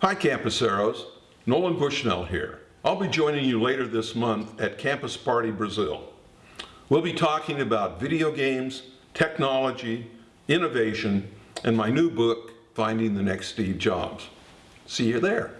Hi Campuseros, Nolan Bushnell here. I'll be joining you later this month at Campus Party Brazil. We'll be talking about video games, technology, innovation, and my new book, Finding the Next Steve Jobs. See you there.